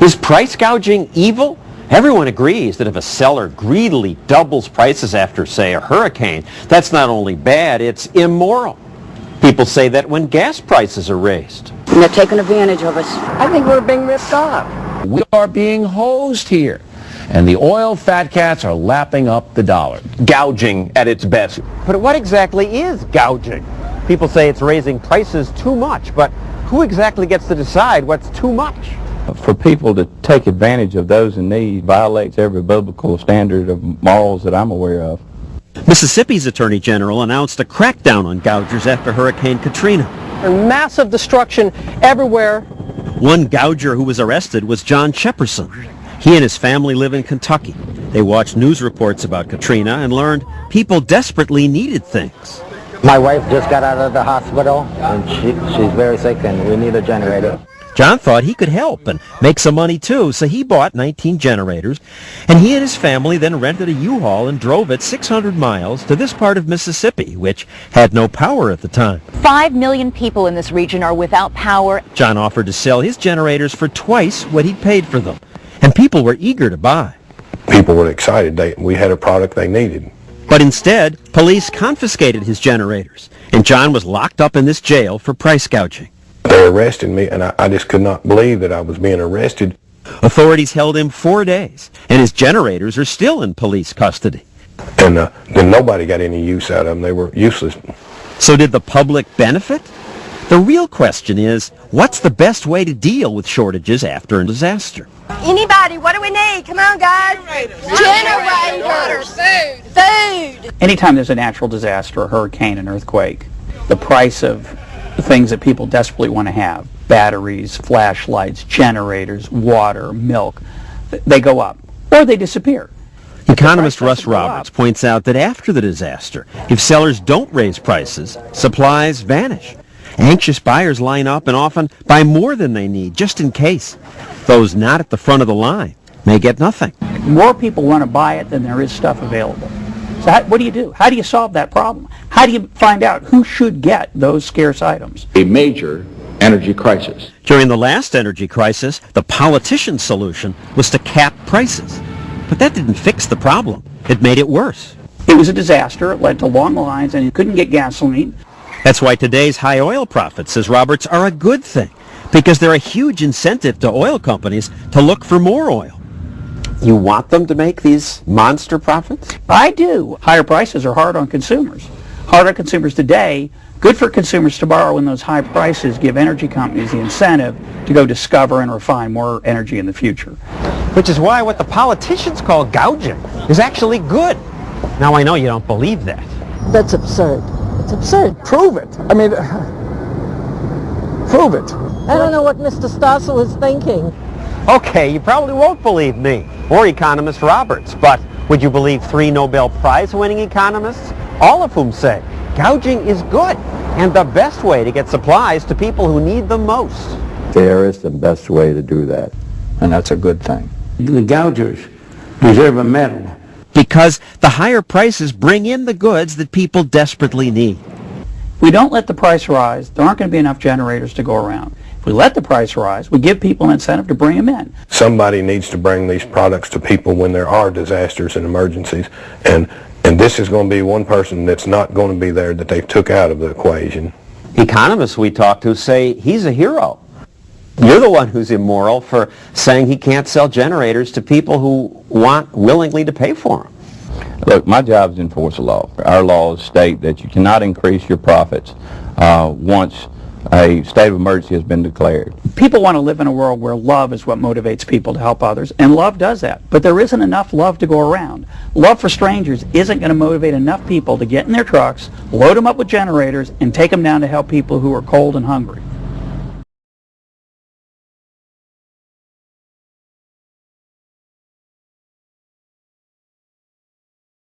Is price gouging evil? Everyone agrees that if a seller greedily doubles prices after, say, a hurricane, that's not only bad, it's immoral. People say that when gas prices are raised. And they're taking advantage of us. I think we're being ripped off. We are being hosed here. And the oil fat cats are lapping up the dollar. Gouging at its best. But what exactly is gouging? People say it's raising prices too much, but who exactly gets to decide what's too much? For people to take advantage of those in need violates every biblical standard of morals that I'm aware of. Mississippi's Attorney General announced a crackdown on gougers after Hurricane Katrina. And massive destruction everywhere. One gouger who was arrested was John Shepperson. He and his family live in Kentucky. They watched news reports about Katrina and learned people desperately needed things. My wife just got out of the hospital and she, she's very sick and we need a generator. John thought he could help and make some money too, so he bought 19 generators, and he and his family then rented a U-Haul and drove it 600 miles to this part of Mississippi, which had no power at the time. Five million people in this region are without power. John offered to sell his generators for twice what he'd paid for them, and people were eager to buy. People were excited. They, we had a product they needed. But instead, police confiscated his generators, and John was locked up in this jail for price gouging. They arrested me, and I, I just could not believe that I was being arrested. Authorities held him four days, and his generators are still in police custody. And uh, then nobody got any use out of them. They were useless. So did the public benefit? The real question is, what's the best way to deal with shortages after a disaster? Anybody, what do we need? Come on, guys. Generators. Food. Food. Anytime there's a natural disaster, a hurricane, an earthquake, the price of the things that people desperately want to have, batteries, flashlights, generators, water, milk, they go up or they disappear. Economist Russ Roberts points out that after the disaster, if sellers don't raise prices, supplies vanish. Anxious buyers line up and often buy more than they need just in case. Those not at the front of the line may get nothing. More people want to buy it than there is stuff available. So how, what do you do? How do you solve that problem? How do you find out who should get those scarce items? A major energy crisis. During the last energy crisis, the politician's solution was to cap prices. But that didn't fix the problem. It made it worse. It was a disaster. It led to long lines and you couldn't get gasoline. That's why today's high oil profits, says Roberts, are a good thing because they're a huge incentive to oil companies to look for more oil. You want them to make these monster profits? I do. Higher prices are hard on consumers. Hard on consumers today, good for consumers tomorrow when those high prices give energy companies the incentive to go discover and refine more energy in the future. Which is why what the politicians call gouging is actually good. Now I know you don't believe that. That's absurd. It's absurd. Prove it. I mean, prove it. I don't know what Mr. Stossel is thinking. Okay, you probably won't believe me or economist Roberts, but would you believe three Nobel Prize winning economists, all of whom say gouging is good and the best way to get supplies to people who need them most? There is the best way to do that, and that's a good thing. The gougers deserve a medal. Because the higher prices bring in the goods that people desperately need. If we don't let the price rise, there aren't going to be enough generators to go around. If we let the price rise, we give people an incentive to bring them in. Somebody needs to bring these products to people when there are disasters and emergencies. And, and this is going to be one person that's not going to be there that they took out of the equation. Economists we talk to say he's a hero. You're the one who's immoral for saying he can't sell generators to people who want willingly to pay for them. Look, my job is to enforce the law. Our laws state that you cannot increase your profits uh, once a state of emergency has been declared. People want to live in a world where love is what motivates people to help others, and love does that. But there isn't enough love to go around. Love for strangers isn't going to motivate enough people to get in their trucks, load them up with generators, and take them down to help people who are cold and hungry.